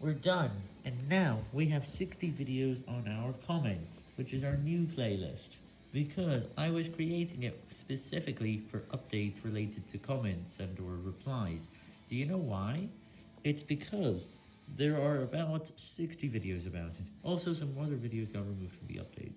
We're done, and now we have 60 videos on our comments, which is our new playlist. Because I was creating it specifically for updates related to comments and or replies. Do you know why? It's because there are about 60 videos about it. Also some other videos got removed from the update.